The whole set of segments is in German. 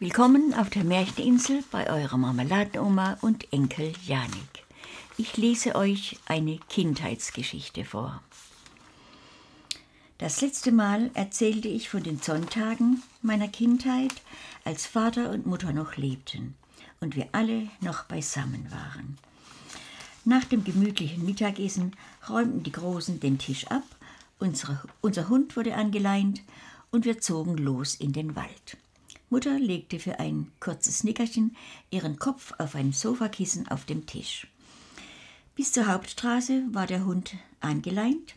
Willkommen auf der Märcheninsel bei eurer Marmeladenoma und Enkel Janik. Ich lese euch eine Kindheitsgeschichte vor. Das letzte Mal erzählte ich von den Sonntagen meiner Kindheit, als Vater und Mutter noch lebten und wir alle noch beisammen waren. Nach dem gemütlichen Mittagessen räumten die Großen den Tisch ab, unsere, unser Hund wurde angeleint und wir zogen los in den Wald. Mutter legte für ein kurzes Nickerchen ihren Kopf auf ein Sofakissen auf dem Tisch. Bis zur Hauptstraße war der Hund angeleint.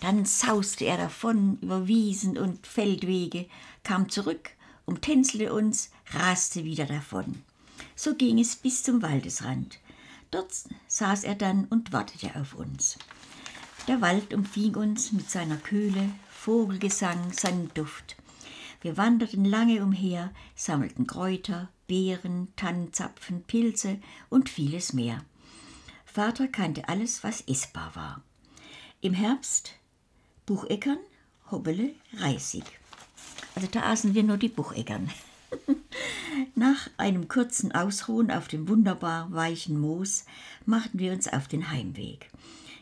Dann sauste er davon über Wiesen und Feldwege, kam zurück, umtänzelte uns, raste wieder davon. So ging es bis zum Waldesrand. Dort saß er dann und wartete auf uns. Der Wald umfing uns mit seiner Kühle, Vogelgesang, seinem Duft. Wir wanderten lange umher, sammelten Kräuter, Beeren, Tannenzapfen, Pilze und vieles mehr. Vater kannte alles, was essbar war. Im Herbst Bucheckern, Hobbele, Reisig. Also da aßen wir nur die Bucheckern. Nach einem kurzen Ausruhen auf dem wunderbar weichen Moos machten wir uns auf den Heimweg.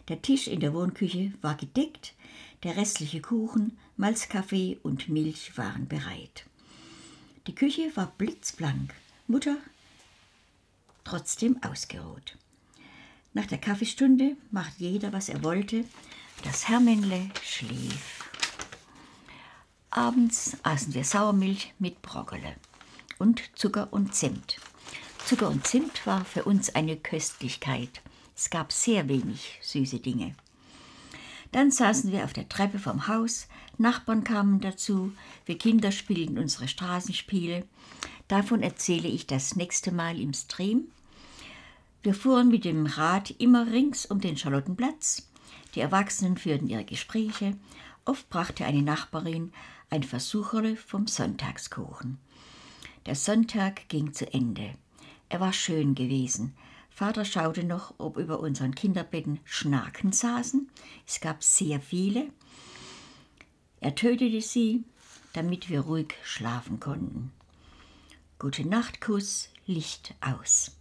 Der Tisch in der Wohnküche war gedeckt, der restliche Kuchen, Malzkaffee und Milch waren bereit. Die Küche war blitzblank, Mutter trotzdem ausgeruht. Nach der Kaffeestunde machte jeder, was er wollte. Das Hermännle schlief. Abends aßen wir Sauermilch mit Brokkole und Zucker und Zimt. Zucker und Zimt war für uns eine Köstlichkeit. Es gab sehr wenig süße Dinge. Dann saßen wir auf der Treppe vom Haus, Nachbarn kamen dazu, wir Kinder spielten unsere Straßenspiele. Davon erzähle ich das nächste Mal im Stream. Wir fuhren mit dem Rad immer rings um den Charlottenplatz. Die Erwachsenen führten ihre Gespräche. Oft brachte eine Nachbarin ein Versucherle vom Sonntagskuchen. Der Sonntag ging zu Ende. Er war schön gewesen. Vater schaute noch, ob über unseren Kinderbetten Schnaken saßen. Es gab sehr viele. Er tötete sie, damit wir ruhig schlafen konnten. Gute Nachtkuss, Licht aus.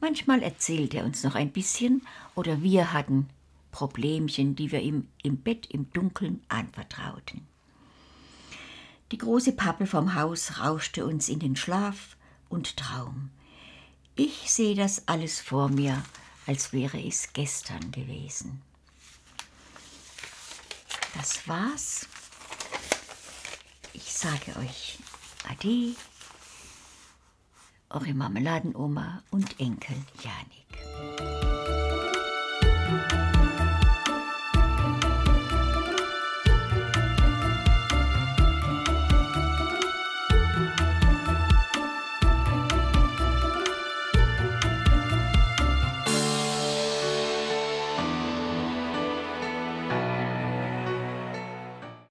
Manchmal erzählte er uns noch ein bisschen oder wir hatten Problemchen, die wir ihm im Bett im Dunkeln anvertrauten. Die große Pappel vom Haus rauschte uns in den Schlaf und Traum. Ich sehe das alles vor mir, als wäre es gestern gewesen. Das war's. Ich sage euch Ade, eure Marmeladenoma und Enkel Janik.